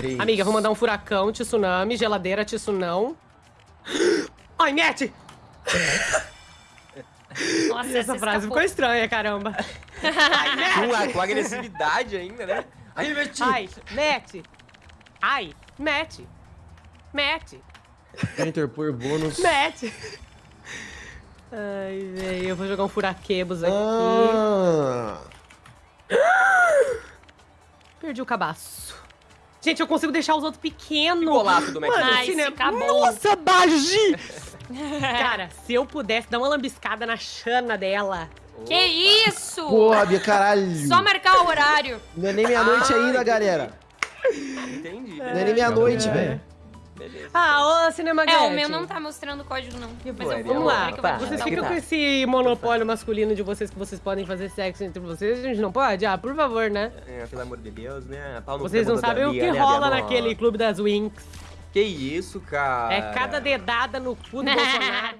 três. Amiga, vou mandar um furacão, tsunami, geladeira, tsunão. Ai, mete! Nossa, Essa essa frase ficou escapou. estranha, caramba. Ai, Com, mete! com agressividade ainda, né? Aí, meti! Ai, mete! Ai, mete! Mete! Enter por bônus. Mete! Ai, velho, eu vou jogar um furaquebos aqui. Ah, Perdi o cabaço. Gente, eu consigo deixar os outros pequenos. Golaço do Matt Mano, Nice, cinema... acabou. Nossa, Bagi! Cara, se eu pudesse dar uma lambiscada na chana dela. Que isso? porra, Bia, caralho. Só marcar o horário. Não é nem meia-noite Ah, ainda, galera. Entendi. Não é nem meia-noite, É. velho. Beleza. Ah, ô, Cinema É, o meu não tá mostrando o código, não. Mas bom, eu vou Vamos lá, ver que eu tá. vou vocês o ficam com código. esse monopólio masculino de vocês que vocês podem fazer sexo entre vocês, a gente não pode? Ah, por favor, né? É, pelo amor de Deus, né? Pau no Vocês não sabem o que né, rola naquele clube das Winx. Que isso, cara? É cada dedada no cu do Bolsonaro.